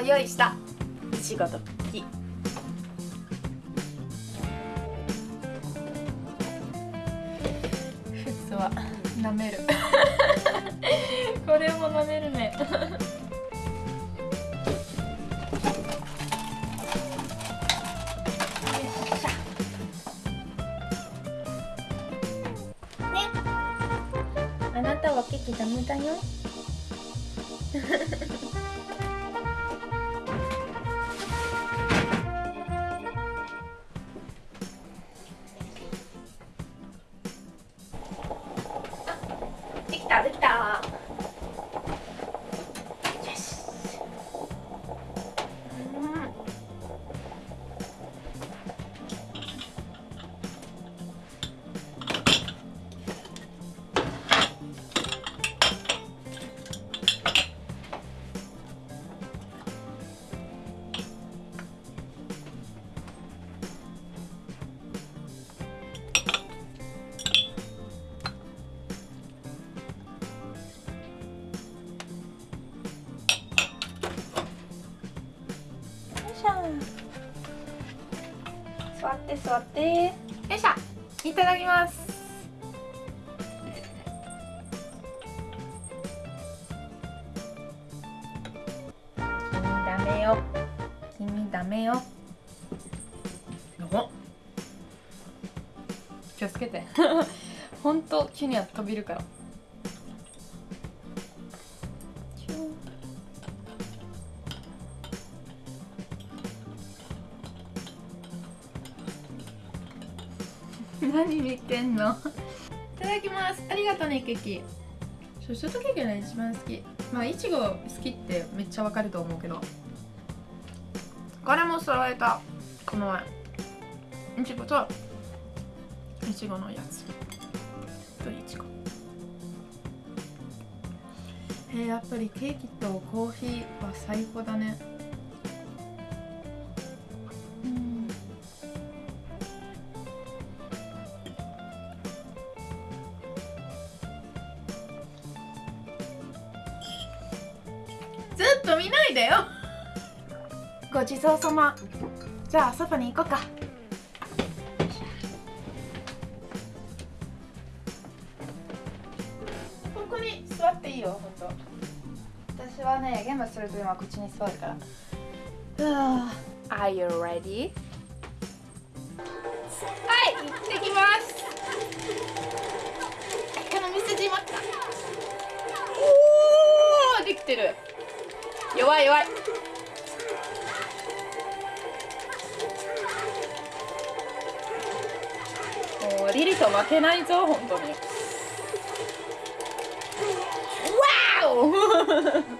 うんこれも用意した。いちごとクッキーフッツは舐める。これも舐めるね。ね。あなたはケーキダメだよ。って座って。よいしょ。いただきます。君ダメよ。君ダメよ。気をつけて。ほんと急には飛びるから 何見てんの？いただきます。ありがとうねケーキ。そうショートケーキが一番好き。まあいちご好きってめっちゃわかると思うけど。これも揃えた。この前。いちごといちごのやつ。といちごえー、やっぱりケーキとコーヒーは最高だね見ないでよ。ごちそうさま。じゃあソファに行こうか。ここに座っていいよほんと私はねゲームすると今こっちに座るから。Are you ready? はい行ってきます。この店閉まった。おおできてる弱い弱い。もうリリと負けないぞ本当に。わお！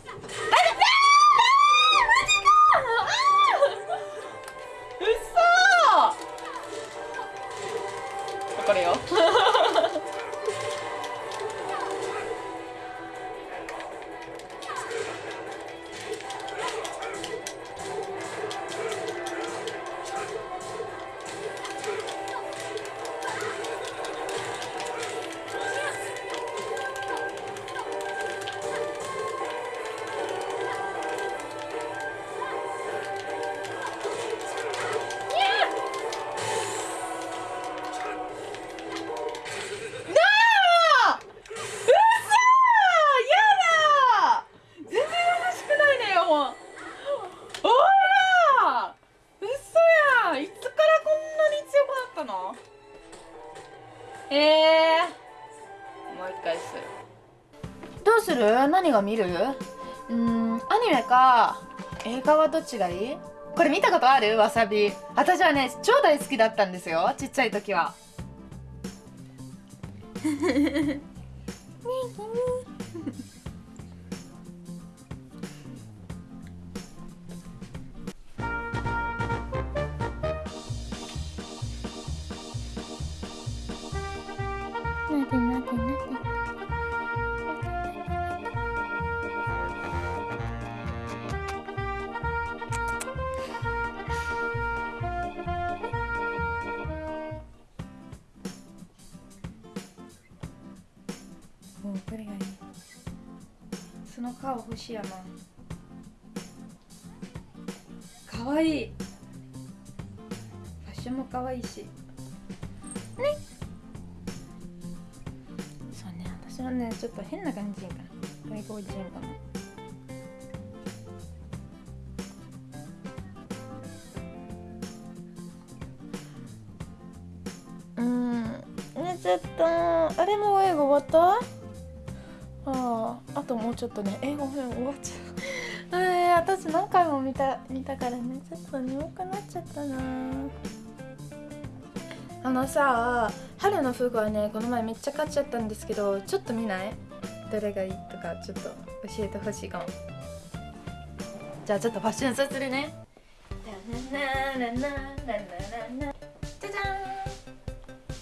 見る？うんアニメか。映画はどっちがいい？これ見たことある？わさび。私はね超大好きだったんですよ。ちっちゃい時は。ね えもうこれがいいその顔欲しいやなかわいいファッションもかわいいしねそうね私はねちょっと変な感じかな外国人かなうん寝ちゃったあれも英語終わった？あああともうちょっとね英語編終わっちゃう。えー、私何回も見た見たからねちょっと眠くなっちゃったな。あのさ春の服はねこの前めっちゃ買っちゃったんですけどちょっと見ない？どれがいいとかちょっと教えてほしいかも。じゃあちょっとファッションさせるね。じゃじゃーん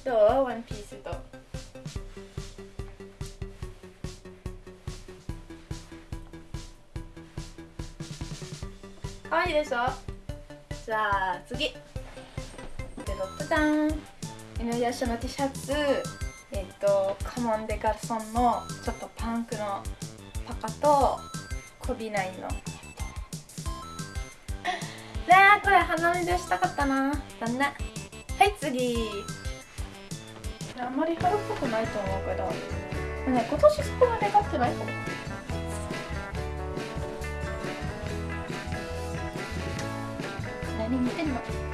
どうワンピースとかわいいでしょ？じゃあ次。でドじゃん。犬やしの T シャツ。えっ、とカモンデガルソンのちょっとパンクのパカとこびないの。ねえこれ鼻水したかったな。だねはい次。あんまり春っぽくないと思うけど。ね今年そこまで買ってないかも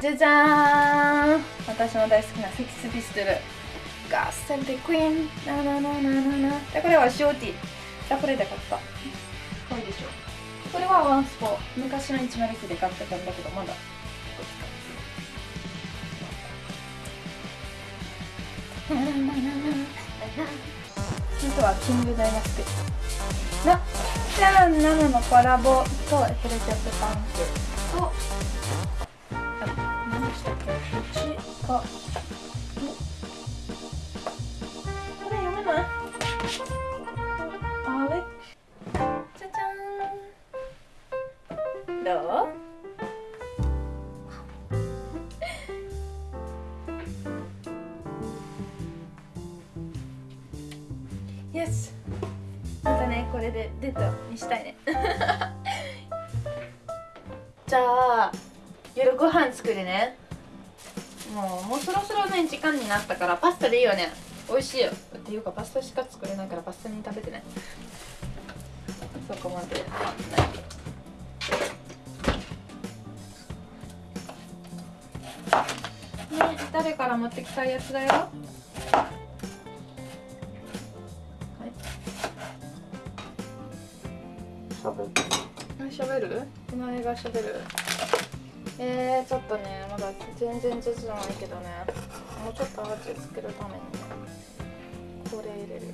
じゃじゃーん。私の大好きなセキスピストル。ガッセルでクイーン。なななななな。でこれはショーティ。ーでこれで買った。これでしょ。これはワンスポ。昔の109で買ってたんだけどまだ。ヒントはキングダイナスティなじゃあ7のコラボとヘルチョップパンク。としたこれ読めないあれ？じゃじゃーん。どう？よし。またねこれでデートにしたいね。じゃあ夜ご飯作るねもうもうそろそろね時間になったからパスタでいいよね。美味しいよ。っていうかパスタしか作れないからパスタに食べてね。そこまで。ないね誰から持ってきたやつだよ。しゃべる。しゃべる？この映画しゃべるえー、ちょっとねまだ全然上手じゃないけどね。もうちょっと味作るために。これ入れるよ。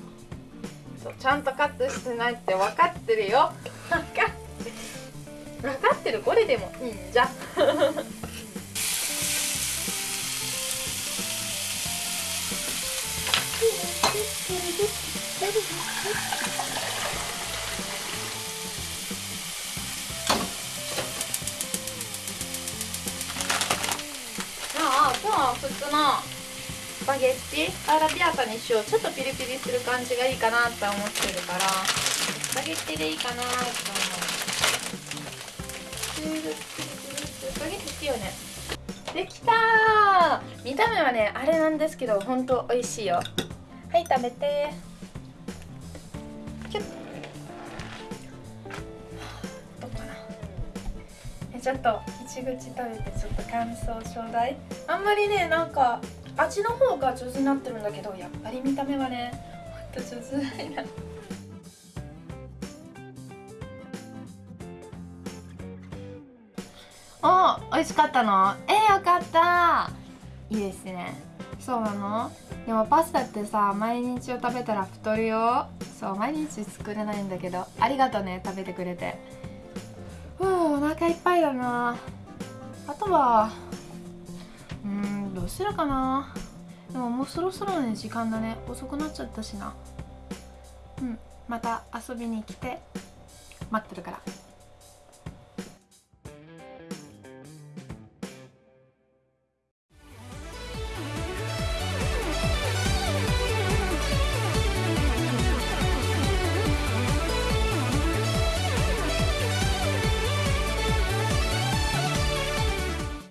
そうちゃんとカットしてないって分かってるよ。分かって分かってる。これでも。いいん。じゃああのスパゲッティアラビアータにしよう。ちょっとピリピリする感じがいいかなって思ってるからスパゲッティでいいかなって思う。スパゲッティ好きよね。できたー！見た目はねあれなんですけどほんと美味しいよ。はい食べてキュッ。ちょっと一口食べてちょっと感想ちょうだい。あんまりねなんか味の方が上手になってるんだけどやっぱり見た目はねほんと上手ないなお美味しかったの？えよかった。いいですね。そうなの？でもパスタってさ毎日を食べたら太るよ。そう毎日作れないんだけどありがとね食べてくれて。お腹いっぱいだな。あとはうーんどうするかな。でももうそろそろね時間だね。遅くなっちゃったしな。うんまた遊びに来て待ってるから。